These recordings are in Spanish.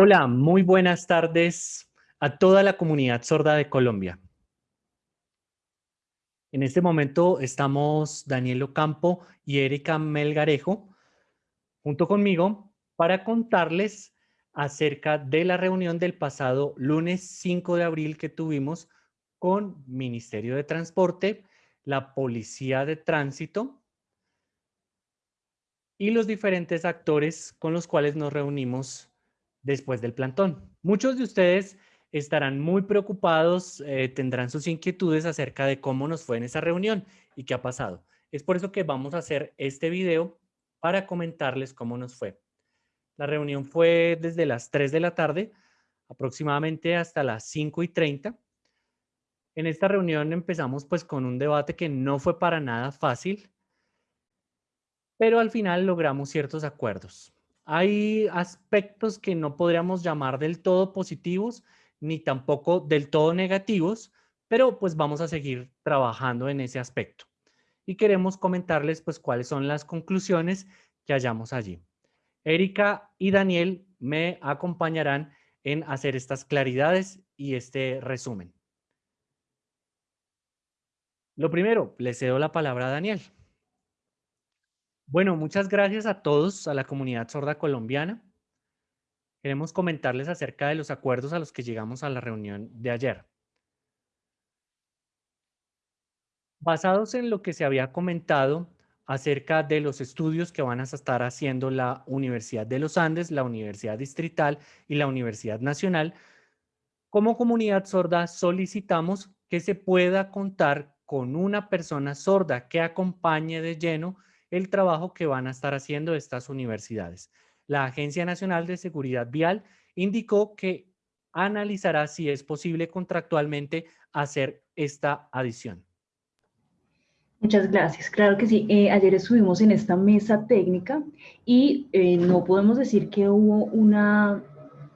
Hola, muy buenas tardes a toda la comunidad sorda de Colombia. En este momento estamos Daniel Ocampo y Erika Melgarejo junto conmigo para contarles acerca de la reunión del pasado lunes 5 de abril que tuvimos con Ministerio de Transporte, la Policía de Tránsito y los diferentes actores con los cuales nos reunimos después del plantón. Muchos de ustedes estarán muy preocupados, eh, tendrán sus inquietudes acerca de cómo nos fue en esa reunión y qué ha pasado. Es por eso que vamos a hacer este video para comentarles cómo nos fue. La reunión fue desde las 3 de la tarde, aproximadamente hasta las 5 y 30. En esta reunión empezamos pues con un debate que no fue para nada fácil, pero al final logramos ciertos acuerdos. Hay aspectos que no podríamos llamar del todo positivos, ni tampoco del todo negativos, pero pues vamos a seguir trabajando en ese aspecto. Y queremos comentarles pues cuáles son las conclusiones que hallamos allí. Erika y Daniel me acompañarán en hacer estas claridades y este resumen. Lo primero, le cedo la palabra a Daniel. Bueno, muchas gracias a todos, a la comunidad sorda colombiana. Queremos comentarles acerca de los acuerdos a los que llegamos a la reunión de ayer. Basados en lo que se había comentado acerca de los estudios que van a estar haciendo la Universidad de los Andes, la Universidad Distrital y la Universidad Nacional, como comunidad sorda solicitamos que se pueda contar con una persona sorda que acompañe de lleno el trabajo que van a estar haciendo estas universidades. La Agencia Nacional de Seguridad Vial indicó que analizará si es posible contractualmente hacer esta adición. Muchas gracias. Claro que sí. Eh, ayer estuvimos en esta mesa técnica y eh, no podemos decir que hubo una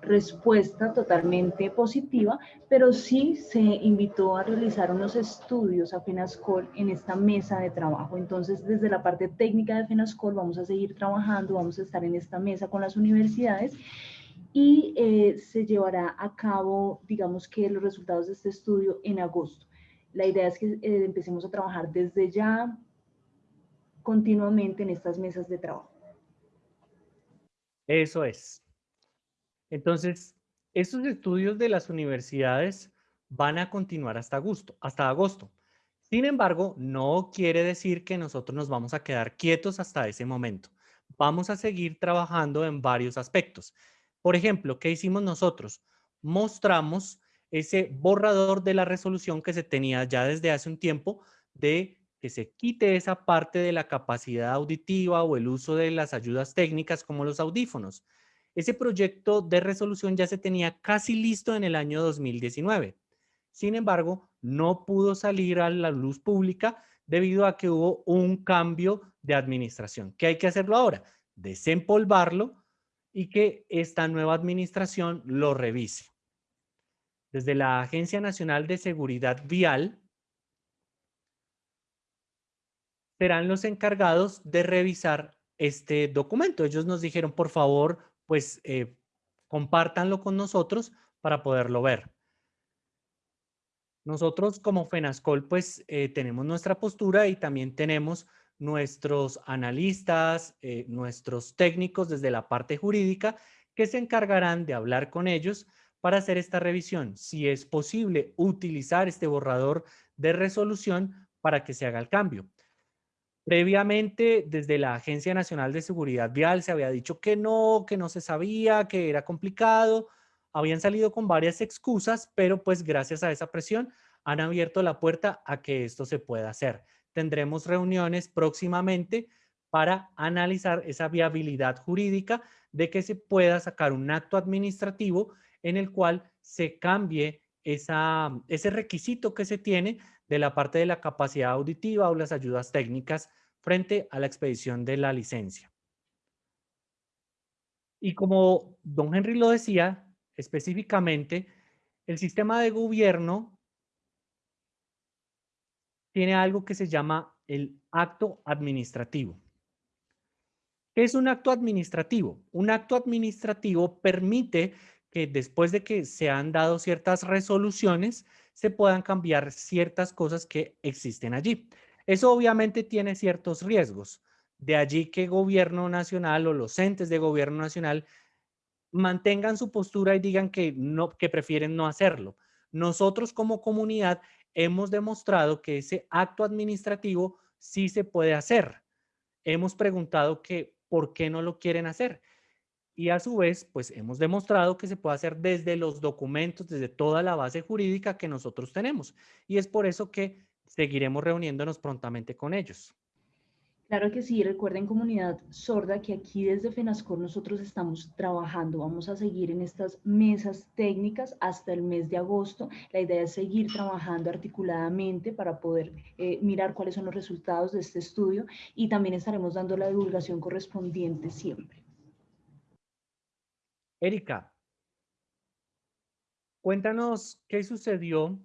respuesta totalmente positiva, pero sí se invitó a realizar unos estudios a FENASCOL en esta mesa de trabajo. Entonces, desde la parte técnica de FENASCOL vamos a seguir trabajando, vamos a estar en esta mesa con las universidades y eh, se llevará a cabo, digamos que los resultados de este estudio en agosto. La idea es que eh, empecemos a trabajar desde ya continuamente en estas mesas de trabajo. Eso es. Entonces, estos estudios de las universidades van a continuar hasta agosto, hasta agosto. Sin embargo, no quiere decir que nosotros nos vamos a quedar quietos hasta ese momento. Vamos a seguir trabajando en varios aspectos. Por ejemplo, ¿qué hicimos nosotros? Mostramos ese borrador de la resolución que se tenía ya desde hace un tiempo de que se quite esa parte de la capacidad auditiva o el uso de las ayudas técnicas como los audífonos. Ese proyecto de resolución ya se tenía casi listo en el año 2019. Sin embargo, no pudo salir a la luz pública debido a que hubo un cambio de administración. ¿Qué hay que hacerlo ahora? Desempolvarlo y que esta nueva administración lo revise. Desde la Agencia Nacional de Seguridad Vial, serán los encargados de revisar este documento. Ellos nos dijeron, por favor, pues eh, compártanlo con nosotros para poderlo ver. Nosotros como FENASCOL pues eh, tenemos nuestra postura y también tenemos nuestros analistas, eh, nuestros técnicos desde la parte jurídica que se encargarán de hablar con ellos para hacer esta revisión. Si es posible utilizar este borrador de resolución para que se haga el cambio. Previamente, desde la Agencia Nacional de Seguridad Vial se había dicho que no, que no se sabía, que era complicado. Habían salido con varias excusas, pero pues gracias a esa presión han abierto la puerta a que esto se pueda hacer. Tendremos reuniones próximamente para analizar esa viabilidad jurídica de que se pueda sacar un acto administrativo en el cual se cambie ese requisito que se tiene de la parte de la capacidad auditiva o las ayudas técnicas frente a la expedición de la licencia. Y como don Henry lo decía, específicamente, el sistema de gobierno tiene algo que se llama el acto administrativo. ¿Qué es un acto administrativo? Un acto administrativo permite que después de que se han dado ciertas resoluciones, se puedan cambiar ciertas cosas que existen allí. Eso obviamente tiene ciertos riesgos. De allí que gobierno nacional o los entes de gobierno nacional mantengan su postura y digan que, no, que prefieren no hacerlo. Nosotros como comunidad hemos demostrado que ese acto administrativo sí se puede hacer. Hemos preguntado que por qué no lo quieren hacer. Y a su vez, pues hemos demostrado que se puede hacer desde los documentos, desde toda la base jurídica que nosotros tenemos. Y es por eso que seguiremos reuniéndonos prontamente con ellos. Claro que sí, recuerden comunidad sorda que aquí desde FENASCOR nosotros estamos trabajando, vamos a seguir en estas mesas técnicas hasta el mes de agosto. La idea es seguir trabajando articuladamente para poder eh, mirar cuáles son los resultados de este estudio y también estaremos dando la divulgación correspondiente siempre. Erika, cuéntanos qué sucedió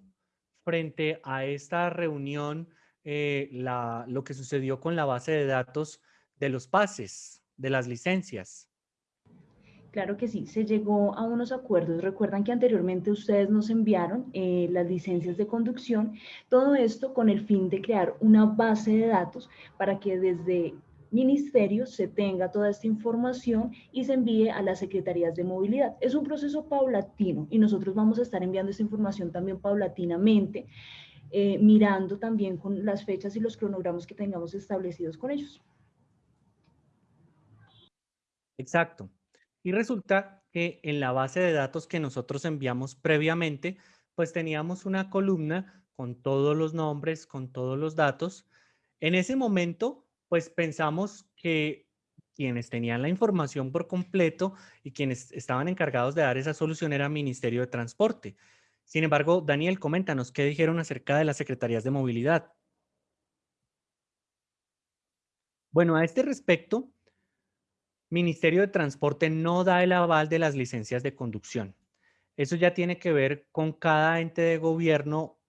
frente a esta reunión eh, lo que sucedió con la base de datos de los pases, de las licencias. Claro que sí, se llegó a unos acuerdos. Recuerdan que anteriormente ustedes nos enviaron eh, las licencias de conducción, todo esto con el fin de crear una base de datos para que desde ministerios se tenga toda esta información y se envíe a las secretarías de movilidad. Es un proceso paulatino y nosotros vamos a estar enviando esta información también paulatinamente eh, mirando también con las fechas y los cronogramas que tengamos establecidos con ellos. Exacto. Y resulta que en la base de datos que nosotros enviamos previamente, pues teníamos una columna con todos los nombres, con todos los datos. En ese momento, pues pensamos que quienes tenían la información por completo y quienes estaban encargados de dar esa solución era Ministerio de Transporte. Sin embargo, Daniel, coméntanos, ¿qué dijeron acerca de las secretarías de movilidad? Bueno, a este respecto, Ministerio de Transporte no da el aval de las licencias de conducción. Eso ya tiene que ver con cada ente de gobierno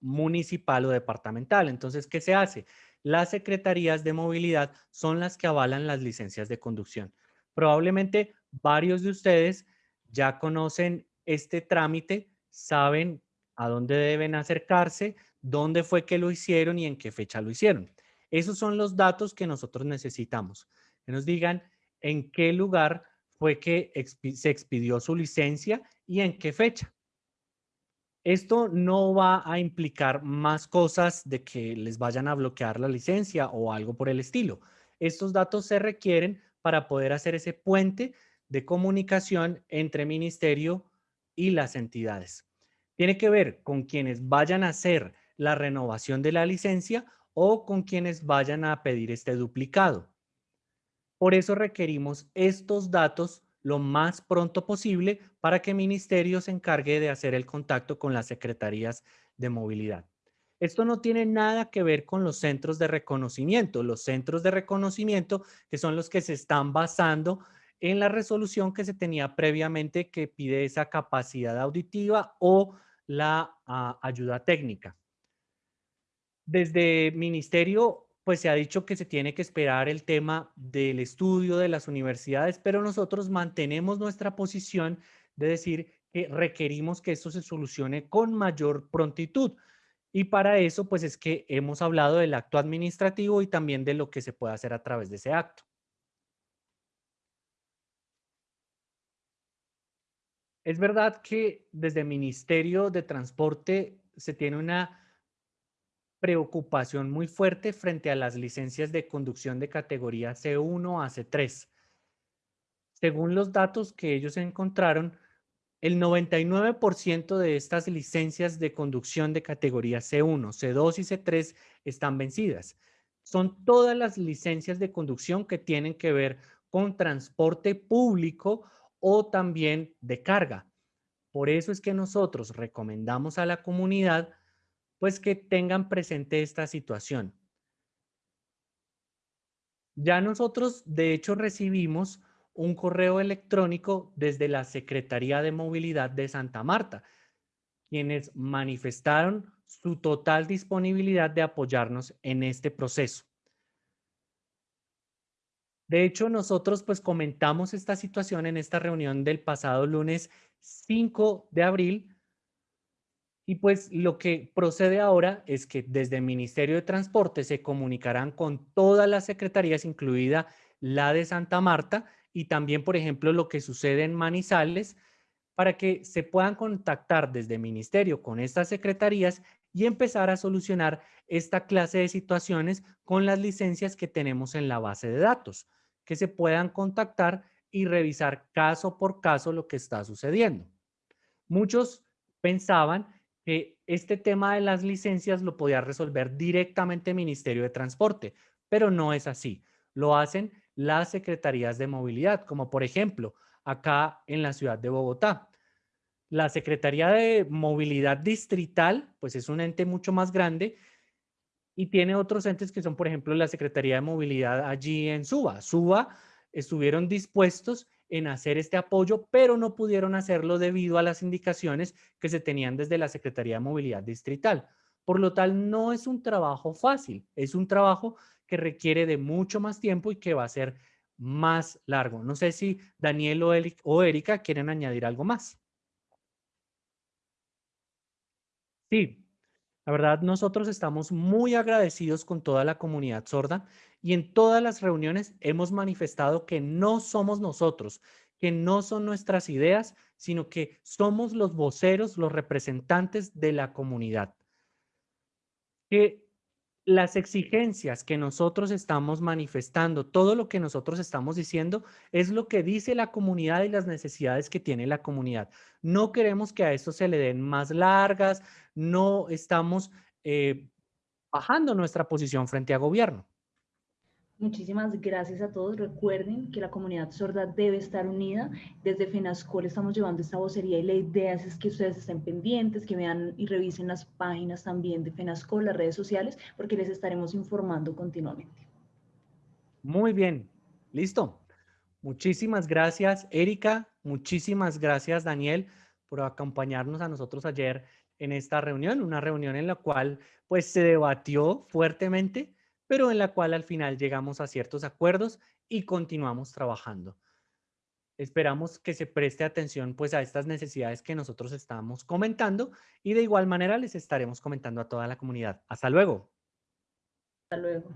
municipal o departamental. Entonces, ¿qué se hace? Las secretarías de movilidad son las que avalan las licencias de conducción. Probablemente varios de ustedes ya conocen este trámite saben a dónde deben acercarse, dónde fue que lo hicieron y en qué fecha lo hicieron. Esos son los datos que nosotros necesitamos. Que nos digan en qué lugar fue que se expidió su licencia y en qué fecha. Esto no va a implicar más cosas de que les vayan a bloquear la licencia o algo por el estilo. Estos datos se requieren para poder hacer ese puente de comunicación entre ministerio y las entidades. Tiene que ver con quienes vayan a hacer la renovación de la licencia o con quienes vayan a pedir este duplicado. Por eso requerimos estos datos lo más pronto posible para que el ministerio se encargue de hacer el contacto con las secretarías de movilidad. Esto no tiene nada que ver con los centros de reconocimiento. Los centros de reconocimiento que son los que se están basando en la resolución que se tenía previamente que pide esa capacidad auditiva o la ah, ayuda técnica. Desde ministerio, pues se ha dicho que se tiene que esperar el tema del estudio de las universidades, pero nosotros mantenemos nuestra posición de decir que requerimos que esto se solucione con mayor prontitud. Y para eso, pues es que hemos hablado del acto administrativo y también de lo que se puede hacer a través de ese acto. Es verdad que desde el Ministerio de Transporte se tiene una preocupación muy fuerte frente a las licencias de conducción de categoría C1 a C3. Según los datos que ellos encontraron, el 99% de estas licencias de conducción de categoría C1, C2 y C3 están vencidas. Son todas las licencias de conducción que tienen que ver con transporte público o también de carga. Por eso es que nosotros recomendamos a la comunidad pues que tengan presente esta situación. Ya nosotros, de hecho, recibimos un correo electrónico desde la Secretaría de Movilidad de Santa Marta, quienes manifestaron su total disponibilidad de apoyarnos en este proceso. De hecho, nosotros pues comentamos esta situación en esta reunión del pasado lunes 5 de abril y pues lo que procede ahora es que desde el Ministerio de Transporte se comunicarán con todas las secretarías, incluida la de Santa Marta y también, por ejemplo, lo que sucede en Manizales, para que se puedan contactar desde el Ministerio con estas secretarías y empezar a solucionar esta clase de situaciones con las licencias que tenemos en la base de datos, que se puedan contactar y revisar caso por caso lo que está sucediendo. Muchos pensaban que este tema de las licencias lo podía resolver directamente el Ministerio de Transporte, pero no es así. Lo hacen las secretarías de movilidad, como por ejemplo acá en la ciudad de Bogotá. La Secretaría de Movilidad Distrital, pues es un ente mucho más grande y tiene otros entes que son, por ejemplo, la Secretaría de Movilidad allí en Suba. Suba estuvieron dispuestos en hacer este apoyo, pero no pudieron hacerlo debido a las indicaciones que se tenían desde la Secretaría de Movilidad Distrital. Por lo tal, no es un trabajo fácil, es un trabajo que requiere de mucho más tiempo y que va a ser más largo. No sé si Daniel o Erika quieren añadir algo más. Sí, la verdad nosotros estamos muy agradecidos con toda la comunidad sorda y en todas las reuniones hemos manifestado que no somos nosotros, que no son nuestras ideas, sino que somos los voceros, los representantes de la comunidad. Que las exigencias que nosotros estamos manifestando, todo lo que nosotros estamos diciendo, es lo que dice la comunidad y las necesidades que tiene la comunidad. No queremos que a esto se le den más largas, no estamos eh, bajando nuestra posición frente a gobierno. Muchísimas gracias a todos. Recuerden que la comunidad sorda debe estar unida. Desde FENASCOL estamos llevando esta vocería y la idea es que ustedes estén pendientes, que vean y revisen las páginas también de FENASCOL, las redes sociales, porque les estaremos informando continuamente. Muy bien, listo. Muchísimas gracias, Erika. Muchísimas gracias, Daniel, por acompañarnos a nosotros ayer en esta reunión, una reunión en la cual pues se debatió fuertemente pero en la cual al final llegamos a ciertos acuerdos y continuamos trabajando. Esperamos que se preste atención pues a estas necesidades que nosotros estamos comentando y de igual manera les estaremos comentando a toda la comunidad. Hasta luego. Hasta luego.